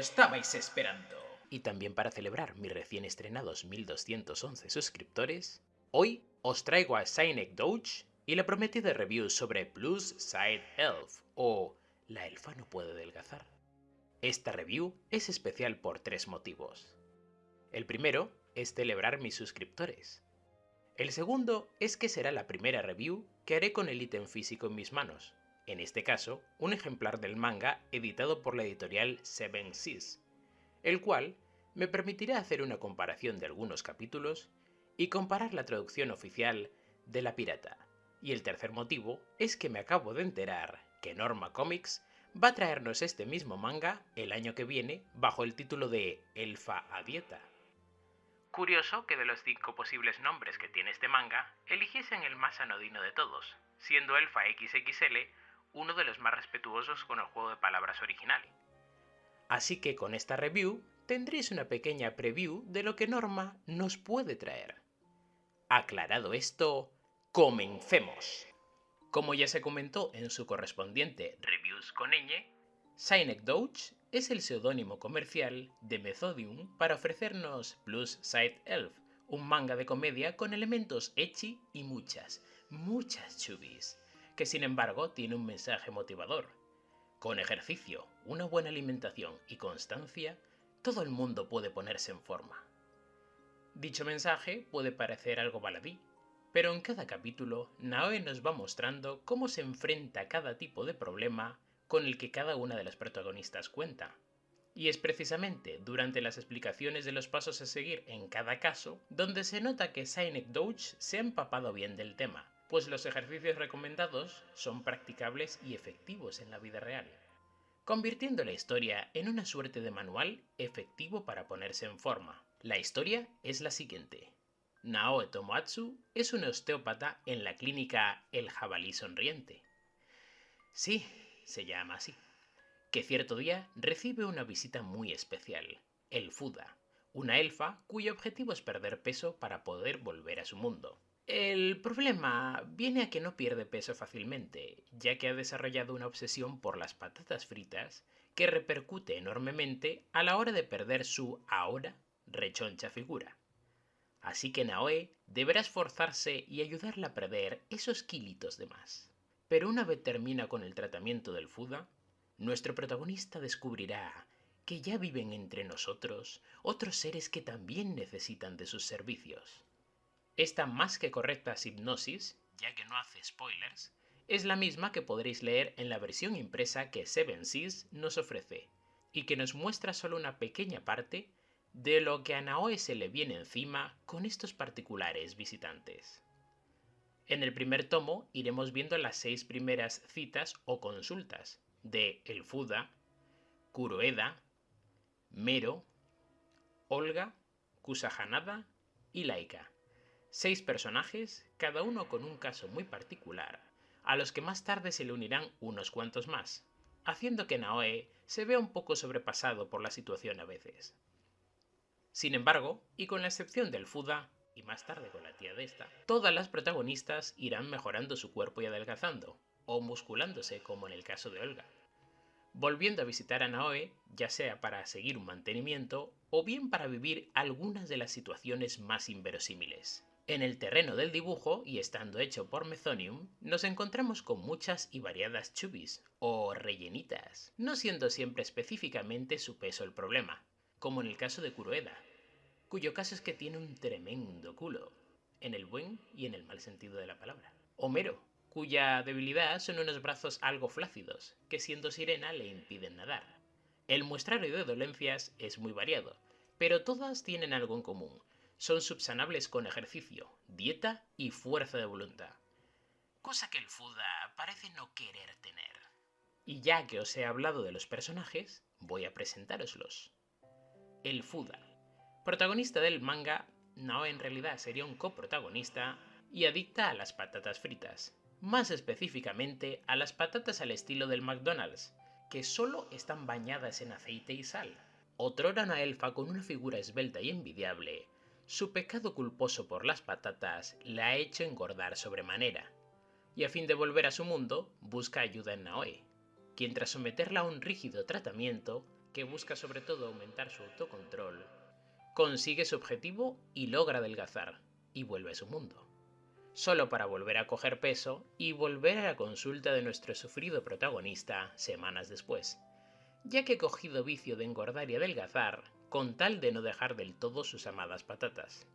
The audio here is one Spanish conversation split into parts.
estabais esperando. Y también para celebrar mis recién estrenados 1211 suscriptores, hoy os traigo a Sinek Doge y la prometida review sobre Plus Side Elf o La elfa no puede adelgazar. Esta review es especial por tres motivos. El primero es celebrar mis suscriptores. El segundo es que será la primera review que haré con el ítem físico en mis manos, en este caso un ejemplar del manga editado por la editorial Seven Seas, el cual me permitirá hacer una comparación de algunos capítulos y comparar la traducción oficial de La Pirata. Y el tercer motivo es que me acabo de enterar que Norma Comics va a traernos este mismo manga el año que viene bajo el título de Elfa a Dieta. Curioso que de los cinco posibles nombres que tiene este manga, eligiesen el más anodino de todos, siendo Elfa XXL uno de los más respetuosos con el juego de palabras original. Así que con esta review tendréis una pequeña preview de lo que Norma nos puede traer. Aclarado esto, comencemos. Como ya se comentó en su correspondiente Reviews con ñ, Sinek Doge es el seudónimo comercial de Methodium para ofrecernos Plus Side Elf, un manga de comedia con elementos ecchi y muchas, muchas chubis, que sin embargo tiene un mensaje motivador. Con ejercicio, una buena alimentación y constancia, todo el mundo puede ponerse en forma. Dicho mensaje puede parecer algo baladí, pero en cada capítulo Naoe nos va mostrando cómo se enfrenta cada tipo de problema con el que cada una de las protagonistas cuenta. Y es precisamente durante las explicaciones de los pasos a seguir en cada caso donde se nota que Sinek Doge se ha empapado bien del tema, pues los ejercicios recomendados son practicables y efectivos en la vida real, convirtiendo la historia en una suerte de manual efectivo para ponerse en forma. La historia es la siguiente. Naoe Tomoatsu es un osteópata en la clínica El Jabalí Sonriente. Sí, se llama así. Que cierto día recibe una visita muy especial, el Fuda, una elfa cuyo objetivo es perder peso para poder volver a su mundo. El problema viene a que no pierde peso fácilmente, ya que ha desarrollado una obsesión por las patatas fritas que repercute enormemente a la hora de perder su ahora rechoncha figura. Así que Naoe deberá esforzarse y ayudarla a perder esos kilitos de más. Pero una vez termina con el tratamiento del FUDA, nuestro protagonista descubrirá que ya viven entre nosotros otros seres que también necesitan de sus servicios. Esta más que correcta hipnosis, ya que no hace spoilers, es la misma que podréis leer en la versión impresa que Seven Seas nos ofrece, y que nos muestra solo una pequeña parte de lo que a Naoe se le viene encima con estos particulares visitantes. En el primer tomo iremos viendo las seis primeras citas o consultas de El Fuda, Kuroeda, Mero, Olga, Kusahanada y Laika. Seis personajes, cada uno con un caso muy particular, a los que más tarde se le unirán unos cuantos más, haciendo que Naoe se vea un poco sobrepasado por la situación a veces. Sin embargo, y con la excepción del Fuda, y más tarde con la tía de esta, todas las protagonistas irán mejorando su cuerpo y adelgazando, o musculándose como en el caso de Olga. Volviendo a visitar a Naoe, ya sea para seguir un mantenimiento o bien para vivir algunas de las situaciones más inverosímiles. En el terreno del dibujo, y estando hecho por Mezonium, nos encontramos con muchas y variadas chubis, o rellenitas, no siendo siempre específicamente su peso el problema, como en el caso de Kuroeda, cuyo caso es que tiene un tremendo culo, en el buen y en el mal sentido de la palabra. Homero, cuya debilidad son unos brazos algo flácidos, que siendo sirena le impiden nadar. El muestrario de dolencias es muy variado, pero todas tienen algo en común. Son subsanables con ejercicio, dieta y fuerza de voluntad. Cosa que el Fuda parece no querer tener. Y ya que os he hablado de los personajes, voy a presentároslos el Fuda. Protagonista del manga, no en realidad sería un coprotagonista y adicta a las patatas fritas, más específicamente a las patatas al estilo del McDonald's, que solo están bañadas en aceite y sal. Otrora una elfa con una figura esbelta y envidiable, su pecado culposo por las patatas la ha hecho engordar sobremanera, y a fin de volver a su mundo, busca ayuda en Naoe, quien tras someterla a un rígido tratamiento, que busca sobre todo aumentar su autocontrol, consigue su objetivo y logra adelgazar, y vuelve a su mundo. Solo para volver a coger peso y volver a la consulta de nuestro sufrido protagonista semanas después, ya que cogido vicio de engordar y adelgazar con tal de no dejar del todo sus amadas patatas.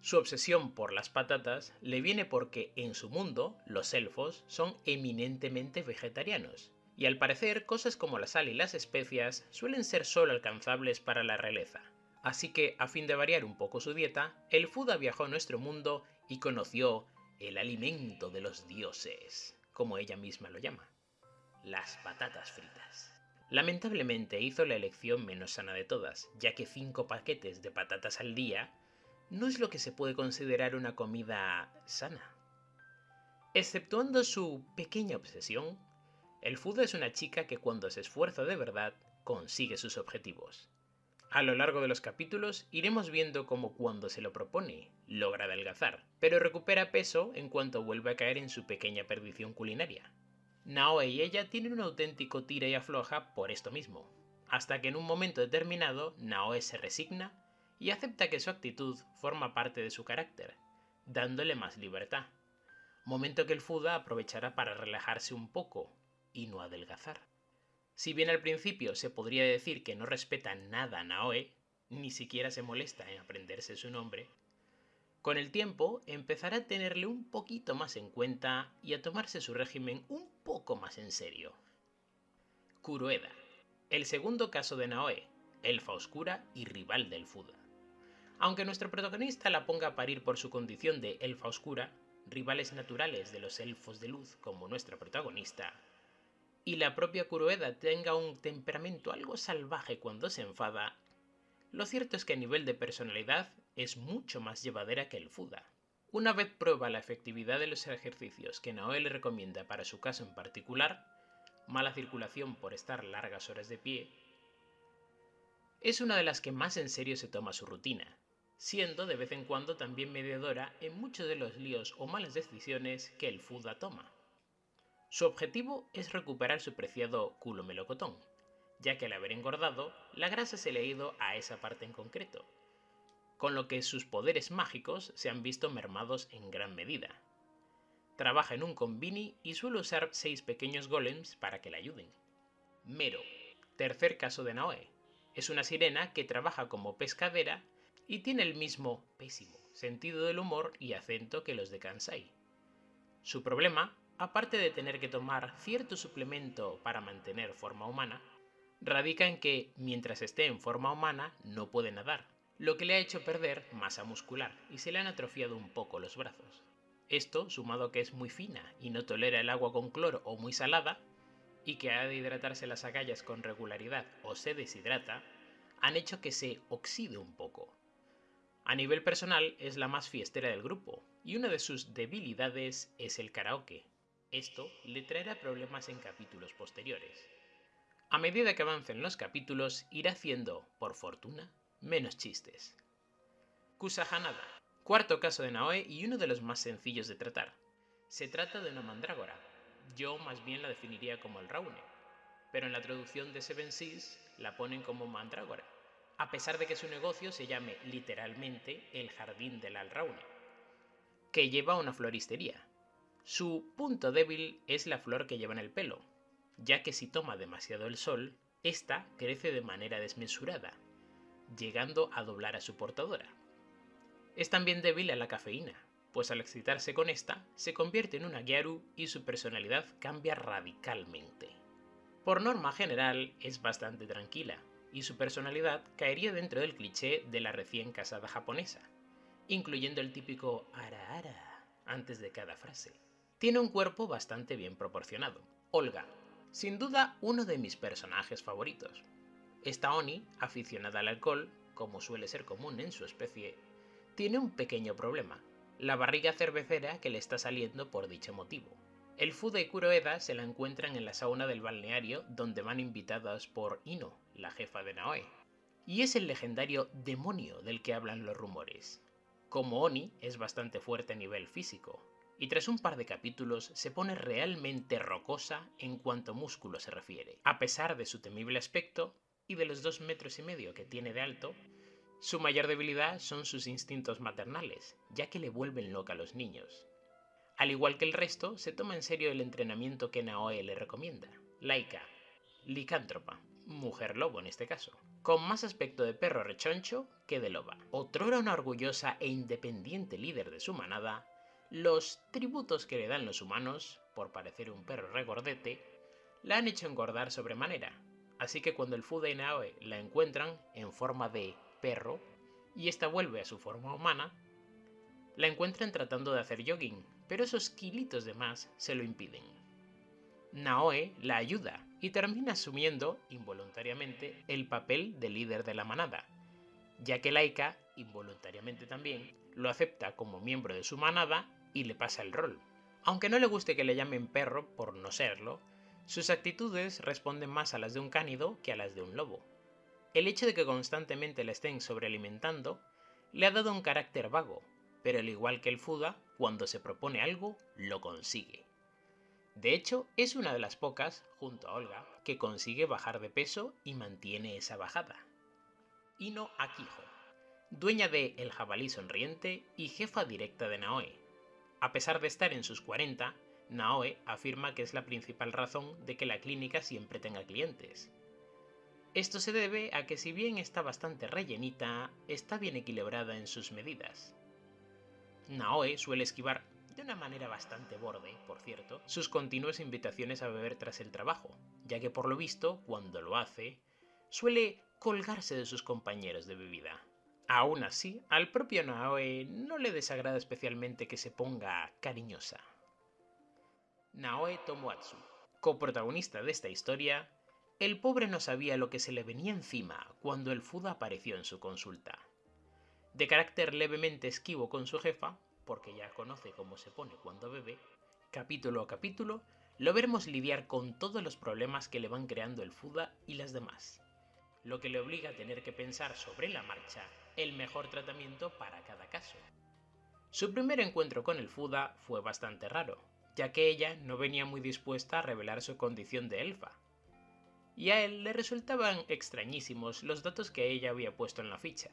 Su obsesión por las patatas le viene porque en su mundo los elfos son eminentemente vegetarianos, y al parecer cosas como la sal y las especias suelen ser solo alcanzables para la realeza. Así que, a fin de variar un poco su dieta, el Fuda viajó a nuestro mundo y conoció el alimento de los dioses, como ella misma lo llama, las patatas fritas. Lamentablemente hizo la elección menos sana de todas, ya que 5 paquetes de patatas al día no es lo que se puede considerar una comida sana. Exceptuando su pequeña obsesión, el Fuda es una chica que cuando se esfuerza de verdad consigue sus objetivos. A lo largo de los capítulos iremos viendo cómo cuando se lo propone logra adelgazar, pero recupera peso en cuanto vuelve a caer en su pequeña perdición culinaria. Naoe y ella tienen un auténtico tira y afloja por esto mismo, hasta que en un momento determinado Naoe se resigna y acepta que su actitud forma parte de su carácter, dándole más libertad, momento que el Fuda aprovechará para relajarse un poco y no adelgazar. Si bien al principio se podría decir que no respeta nada a Naoe, ni siquiera se molesta en aprenderse su nombre, con el tiempo empezará a tenerle un poquito más en cuenta y a tomarse su régimen un poco más en serio. Kuroeda, el segundo caso de Naoe, elfa oscura y rival del Fuda. Aunque nuestro protagonista la ponga a parir por su condición de elfa oscura, rivales naturales de los elfos de luz como nuestra protagonista, y la propia Kuroeda tenga un temperamento algo salvaje cuando se enfada, lo cierto es que a nivel de personalidad es mucho más llevadera que el Fuda. Una vez prueba la efectividad de los ejercicios que Naoe le recomienda para su caso en particular, mala circulación por estar largas horas de pie, es una de las que más en serio se toma su rutina, siendo de vez en cuando también mediadora en muchos de los líos o malas decisiones que el Fuda toma. Su objetivo es recuperar su preciado culo melocotón, ya que al haber engordado, la grasa se le ha ido a esa parte en concreto, con lo que sus poderes mágicos se han visto mermados en gran medida. Trabaja en un combini y suele usar seis pequeños golems para que le ayuden. Mero, tercer caso de Naoe, es una sirena que trabaja como pescadera y tiene el mismo pésimo sentido del humor y acento que los de Kansai. Su problema aparte de tener que tomar cierto suplemento para mantener forma humana, radica en que mientras esté en forma humana no puede nadar, lo que le ha hecho perder masa muscular y se le han atrofiado un poco los brazos. Esto, sumado a que es muy fina y no tolera el agua con cloro o muy salada, y que ha de hidratarse las agallas con regularidad o se deshidrata, han hecho que se oxide un poco. A nivel personal es la más fiestera del grupo, y una de sus debilidades es el karaoke, esto le traerá problemas en capítulos posteriores. A medida que avancen los capítulos, irá haciendo, por fortuna, menos chistes. Kusahanada, cuarto caso de Naoe y uno de los más sencillos de tratar. Se trata de una mandrágora. Yo más bien la definiría como el Raune, pero en la traducción de Seven Seas la ponen como mandrágora, a pesar de que su negocio se llame literalmente el Jardín del Alraune, que lleva una floristería, su punto débil es la flor que lleva en el pelo, ya que si toma demasiado el sol, ésta crece de manera desmesurada, llegando a doblar a su portadora. Es también débil a la cafeína, pues al excitarse con esta, se convierte en una Gyaru y su personalidad cambia radicalmente. Por norma general, es bastante tranquila, y su personalidad caería dentro del cliché de la recién casada japonesa, incluyendo el típico ara ara antes de cada frase. Tiene un cuerpo bastante bien proporcionado. Olga, sin duda uno de mis personajes favoritos. Esta Oni, aficionada al alcohol, como suele ser común en su especie, tiene un pequeño problema, la barriga cervecera que le está saliendo por dicho motivo. El Fuda y Kuroeda se la encuentran en la sauna del balneario donde van invitadas por Ino, la jefa de Naoe. Y es el legendario demonio del que hablan los rumores. Como Oni es bastante fuerte a nivel físico, y tras un par de capítulos se pone realmente rocosa en cuanto músculo se refiere. A pesar de su temible aspecto, y de los dos metros y medio que tiene de alto, su mayor debilidad son sus instintos maternales, ya que le vuelven loca a los niños. Al igual que el resto, se toma en serio el entrenamiento que Naoe le recomienda. Laika, licántropa, mujer lobo en este caso, con más aspecto de perro rechoncho que de loba. Otrora una orgullosa e independiente líder de su manada, los tributos que le dan los humanos, por parecer un perro regordete, la han hecho engordar sobremanera, así que cuando el Fuda y Naoe la encuentran en forma de perro y esta vuelve a su forma humana, la encuentran tratando de hacer jogging, pero esos kilitos de más se lo impiden. Naoe la ayuda y termina asumiendo, involuntariamente, el papel de líder de la manada, ya que Laika, involuntariamente también, lo acepta como miembro de su manada y le pasa el rol. Aunque no le guste que le llamen perro por no serlo, sus actitudes responden más a las de un cánido que a las de un lobo. El hecho de que constantemente le estén sobrealimentando le ha dado un carácter vago, pero al igual que el Fuda, cuando se propone algo, lo consigue. De hecho, es una de las pocas, junto a Olga, que consigue bajar de peso y mantiene esa bajada. Ino Akiho, dueña de El jabalí sonriente y jefa directa de Naoe. A pesar de estar en sus 40, Naoe afirma que es la principal razón de que la clínica siempre tenga clientes. Esto se debe a que si bien está bastante rellenita, está bien equilibrada en sus medidas. Naoe suele esquivar de una manera bastante borde, por cierto, sus continuas invitaciones a beber tras el trabajo, ya que por lo visto, cuando lo hace, suele colgarse de sus compañeros de bebida. Aún así, al propio Naoe no le desagrada especialmente que se ponga cariñosa. Naoe Tomoatsu, coprotagonista de esta historia, el pobre no sabía lo que se le venía encima cuando el Fuda apareció en su consulta. De carácter levemente esquivo con su jefa, porque ya conoce cómo se pone cuando bebe, capítulo a capítulo, lo veremos lidiar con todos los problemas que le van creando el Fuda y las demás, lo que le obliga a tener que pensar sobre la marcha el mejor tratamiento para cada caso. Su primer encuentro con el Fuda fue bastante raro, ya que ella no venía muy dispuesta a revelar su condición de elfa, y a él le resultaban extrañísimos los datos que ella había puesto en la ficha,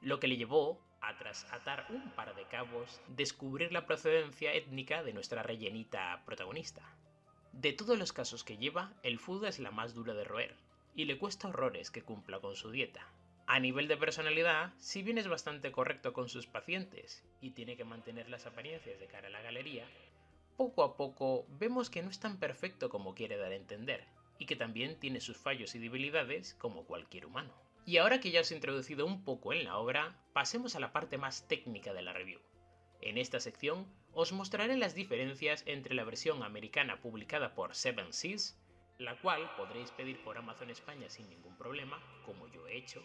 lo que le llevó a tras atar un par de cabos, descubrir la procedencia étnica de nuestra rellenita protagonista. De todos los casos que lleva, el Fuda es la más dura de roer, y le cuesta horrores que cumpla con su dieta. A nivel de personalidad, si bien es bastante correcto con sus pacientes y tiene que mantener las apariencias de cara a la galería, poco a poco vemos que no es tan perfecto como quiere dar a entender, y que también tiene sus fallos y debilidades como cualquier humano. Y ahora que ya os he introducido un poco en la obra, pasemos a la parte más técnica de la review. En esta sección os mostraré las diferencias entre la versión americana publicada por Seven Seas, la cual podréis pedir por Amazon España sin ningún problema, como yo he hecho,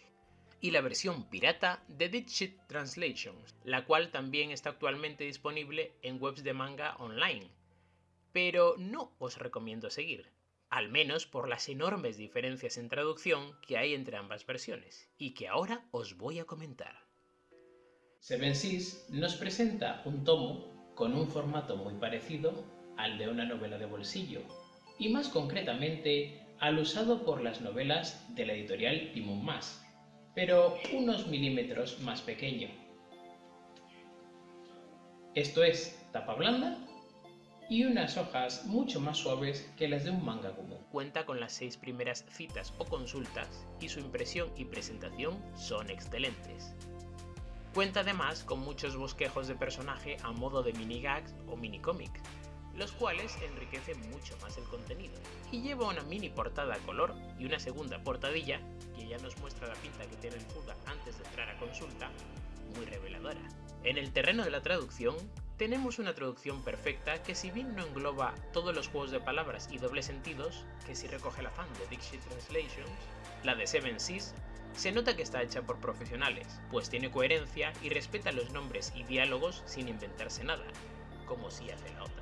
y la versión pirata de Didshit Translations, la cual también está actualmente disponible en webs de manga online. Pero no os recomiendo seguir, al menos por las enormes diferencias en traducción que hay entre ambas versiones, y que ahora os voy a comentar. Seven Seas nos presenta un tomo con un formato muy parecido al de una novela de bolsillo, y más concretamente al usado por las novelas de la editorial Timon Mas, pero unos milímetros más pequeño. Esto es tapa blanda y unas hojas mucho más suaves que las de un manga común. Cuenta con las seis primeras citas o consultas y su impresión y presentación son excelentes. Cuenta además con muchos bosquejos de personaje a modo de mini gags o mini cómic, los cuales enriquecen mucho más el contenido. Y lleva una mini portada a color y una segunda portadilla, que ya nos muestra la pinta que tiene el Fuda antes de entrar a consulta, muy reveladora. En el terreno de la traducción, tenemos una traducción perfecta que si bien no engloba todos los juegos de palabras y dobles sentidos, que si recoge el afán de Dixie Translations, la de Seven Seas se nota que está hecha por profesionales, pues tiene coherencia y respeta los nombres y diálogos sin inventarse nada, como si hace la otra.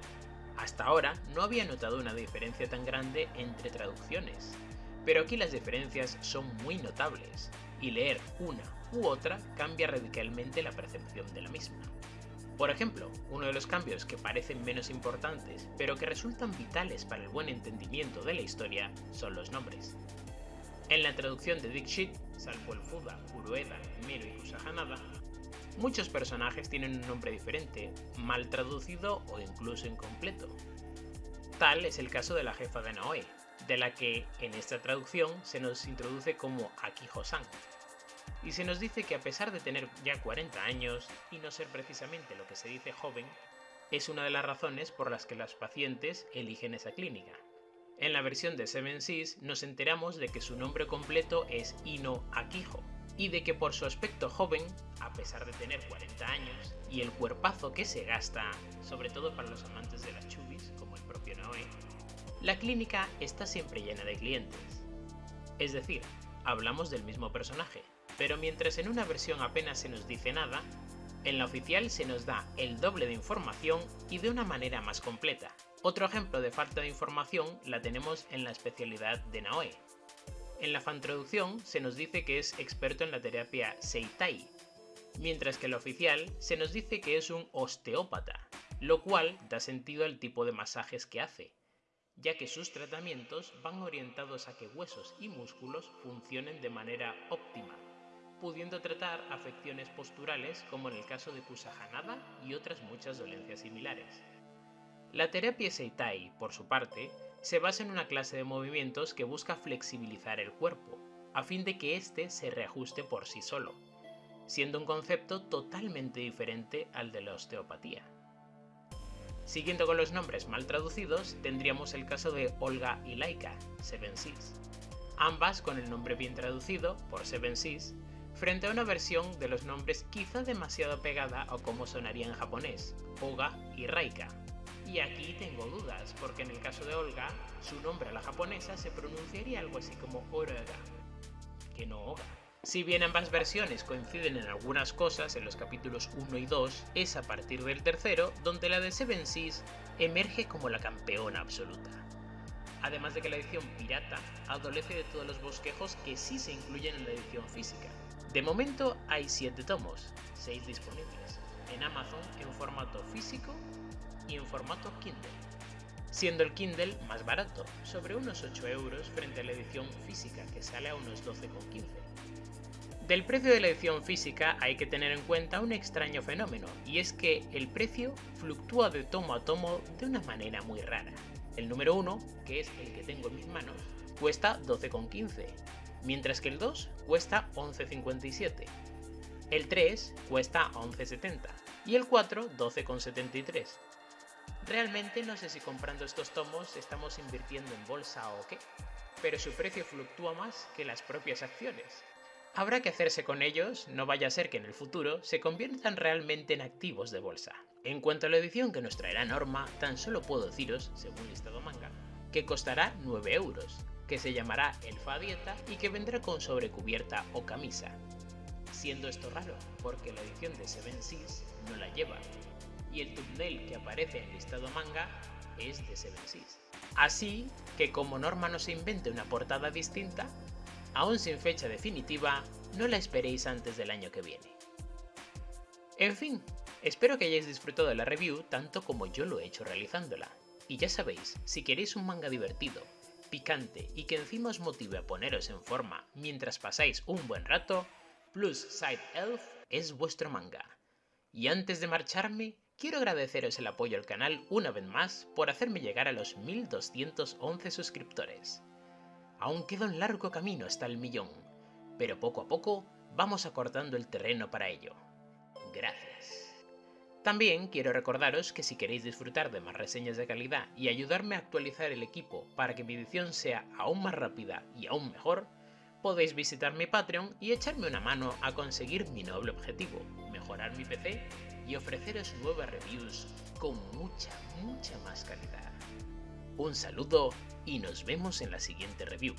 Hasta ahora no había notado una diferencia tan grande entre traducciones, pero aquí las diferencias son muy notables, y leer una u otra cambia radicalmente la percepción de la misma. Por ejemplo, uno de los cambios que parecen menos importantes, pero que resultan vitales para el buen entendimiento de la historia, son los nombres. En la traducción de Dixit, salvo el Fuda, Urueda, Mero y Kusahanada, muchos personajes tienen un nombre diferente, mal traducido o incluso incompleto. Tal es el caso de la jefa de Naoe, de la que en esta traducción se nos introduce como Akiho-san, y se nos dice que a pesar de tener ya 40 años y no ser precisamente lo que se dice joven, es una de las razones por las que las pacientes eligen esa clínica. En la versión de Seven Seas nos enteramos de que su nombre completo es Ino Akiho, y de que por su aspecto joven, a pesar de tener 40 años, y el cuerpazo que se gasta, sobre todo para los amantes de las chubis, como el propio Noé, la clínica está siempre llena de clientes. Es decir, hablamos del mismo personaje, pero mientras en una versión apenas se nos dice nada, en la oficial se nos da el doble de información y de una manera más completa. Otro ejemplo de falta de información la tenemos en la especialidad de Naoe. En la fantraducción se nos dice que es experto en la terapia Seitai, mientras que en la oficial se nos dice que es un osteópata, lo cual da sentido al tipo de masajes que hace, ya que sus tratamientos van orientados a que huesos y músculos funcionen de manera óptima pudiendo tratar afecciones posturales como en el caso de Kusahanada y otras muchas dolencias similares. La terapia Seitai, por su parte, se basa en una clase de movimientos que busca flexibilizar el cuerpo, a fin de que éste se reajuste por sí solo, siendo un concepto totalmente diferente al de la osteopatía. Siguiendo con los nombres mal traducidos, tendríamos el caso de Olga y Laika, Seven Seas, ambas con el nombre bien traducido por Seven Seas frente a una versión de los nombres quizá demasiado pegada o como sonaría en japonés, Oga y Raika. Y aquí tengo dudas, porque en el caso de Olga, su nombre a la japonesa se pronunciaría algo así como Oraga, que no Oga. Si bien ambas versiones coinciden en algunas cosas en los capítulos 1 y 2, es a partir del tercero donde la de Seven Seas emerge como la campeona absoluta. Además de que la edición pirata adolece de todos los bosquejos que sí se incluyen en la edición física, de momento hay 7 tomos, 6 disponibles, en Amazon en formato físico y en formato Kindle, siendo el Kindle más barato, sobre unos 8 euros frente a la edición física que sale a unos 12,15. Del precio de la edición física hay que tener en cuenta un extraño fenómeno, y es que el precio fluctúa de tomo a tomo de una manera muy rara. El número 1, que es el que tengo en mis manos, cuesta 12,15 mientras que el 2 cuesta 11,57, el 3 cuesta 11,70 y el 4 12,73. Realmente no sé si comprando estos tomos estamos invirtiendo en bolsa o qué, pero su precio fluctúa más que las propias acciones. Habrá que hacerse con ellos, no vaya a ser que en el futuro se conviertan realmente en activos de bolsa. En cuanto a la edición que nos traerá Norma, tan solo puedo deciros, según listado manga, que costará 9 euros, que se llamará Elfa Dieta y que vendrá con sobrecubierta o camisa. Siendo esto raro, porque la edición de Seven Seas no la lleva, y el thumbnail que aparece en el listado manga es de Seven Seas. Así que como Norma no se invente una portada distinta, aún sin fecha definitiva, no la esperéis antes del año que viene. En fin, espero que hayáis disfrutado de la review tanto como yo lo he hecho realizándola. Y ya sabéis, si queréis un manga divertido, picante y que encima os motive a poneros en forma mientras pasáis un buen rato, Plus Side Elf es vuestro manga. Y antes de marcharme, quiero agradeceros el apoyo al canal una vez más por hacerme llegar a los 1211 suscriptores. Aún queda un largo camino hasta el millón, pero poco a poco vamos acortando el terreno para ello. Gracias. También quiero recordaros que si queréis disfrutar de más reseñas de calidad y ayudarme a actualizar el equipo para que mi edición sea aún más rápida y aún mejor, podéis visitar mi Patreon y echarme una mano a conseguir mi noble objetivo, mejorar mi PC y ofreceros nuevas reviews con mucha, mucha más calidad. Un saludo y nos vemos en la siguiente review.